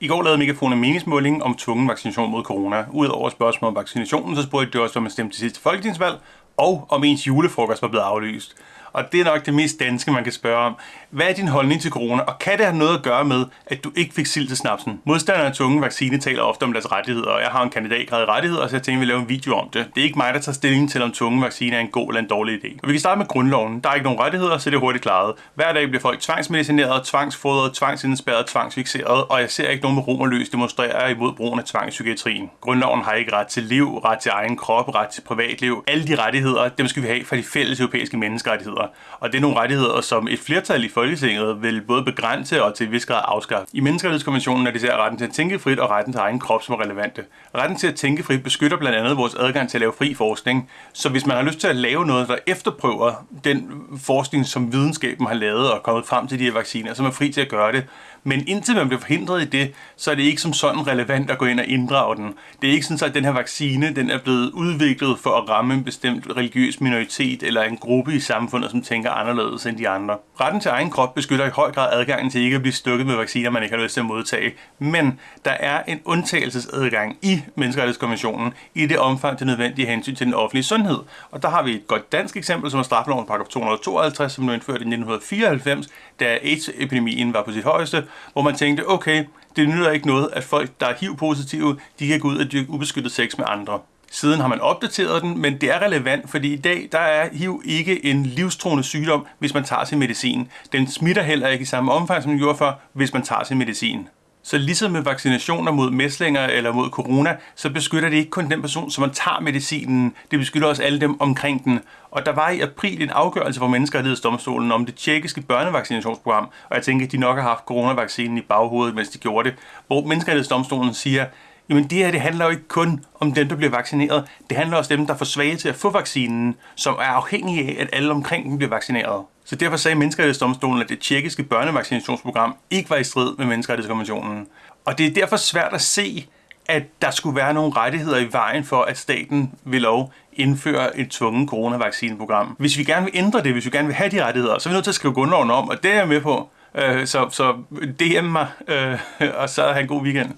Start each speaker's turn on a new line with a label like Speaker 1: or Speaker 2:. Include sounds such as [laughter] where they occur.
Speaker 1: I går lavede Megafon en meningsmåling om tvungen vaccination mod corona. Udover spørgsmål om vaccinationen, så spurgte de også, om man stemte til sidste folketingsvalg, og om ens julefrokost var blevet aflyst og det er nok det mest danske, man kan spørge om. Hvad er din holdning til corona, og kan det have noget at gøre med, at du ikke fik sild til snapsen? Modstanderne af tunge vaccine taler ofte om deres rettigheder, og jeg har en kandidatgrad i rettigheder, så jeg tænkte, at vi laver en video om det. Det er ikke mig, der tager stilling til, om tunge vaccine er en god eller en dårlig idé. Og vi kan starte med grundloven. Der er ikke nogen rettigheder, så det er hurtigt klaret. Hver dag bliver folk tvangsmedicineret, tvangsfodret, tvangsindspærret, tvangsfixeret, og jeg ser ikke nogen med romerløs demonstrere imod brugen af tvang i psykiatrien. Grundloven har ikke ret til liv, ret til egen krop, ret til privatliv. Alle de rettigheder, dem skal vi have fra de fælles europæiske menneskerettigheder. Og det er nogle rettigheder, som et flertal i Folketinget vil både begrænse og til en vis grad afskaffe. I menneskerettighedskonventionen er det især retten til at tænke frit og retten til egen krop, som er relevante. Retten til at tænke frit beskytter blandt andet vores adgang til at lave fri forskning. Så hvis man har lyst til at lave noget, der efterprøver den forskning, som videnskaben har lavet og kommet frem til de her vacciner, så er man fri til at gøre det. Men indtil man bliver forhindret i det, så er det ikke som sådan relevant at gå ind og inddrage den. Det er ikke sådan, at den her vaccine den er blevet udviklet for at ramme en bestemt religiøs minoritet eller en gruppe i samfundet, som tænker anderledes end de andre. Retten til egen krop beskytter i høj grad adgangen til ikke at blive stukket med vacciner, man ikke har lyst til at modtage. Men der er en undtagelsesadgang i Menneskerettighedskonventionen i det omfang til nødvendige hensyn til den offentlige sundhed. Og der har vi et godt dansk eksempel, som er straffeloven paragraf 252, som blev indført i 1994, da AIDS-epidemien var på sit højeste, hvor man tænkte, okay, det nytter ikke noget, at folk, der er HIV-positive, de kan gå ud og dyrke ubeskyttet sex med andre. Siden har man opdateret den, men det er relevant, fordi i dag der er HIV ikke en livstruende sygdom, hvis man tager sin medicin. Den smitter heller ikke i samme omfang, som den gjorde før, hvis man tager sin medicin. Så ligesom med vaccinationer mod mæslinger eller mod corona, så beskytter det ikke kun den person, som man tager medicinen. Det beskytter også alle dem omkring den. Og der var i april en afgørelse fra Menneskerettighedsdomstolen om det tjekkiske børnevaccinationsprogram, og jeg tænker, at de nok har haft coronavaccinen i baghovedet, mens de gjorde det, hvor Menneskerettighedsdomstolen siger, Jamen det her, det handler jo ikke kun om dem, der bliver vaccineret. Det handler også om dem, der får svage til at få vaccinen, som er afhængige af, at alle omkring dem bliver vaccineret. Så derfor sagde Menneskerettighedsdomstolen, at det tjekkiske børnevaccinationsprogram ikke var i strid med Menneskerettighedskonventionen. Og det er derfor svært at se, at der skulle være nogle rettigheder i vejen for, at staten vil lov indføre et tvunget coronavaccineprogram. Hvis vi gerne vil ændre det, hvis vi gerne vil have de rettigheder, så er vi nødt til at skrive grundloven om, og det er jeg med på. Øh, så, så DM mig, øh, [laughs] og så have en god weekend.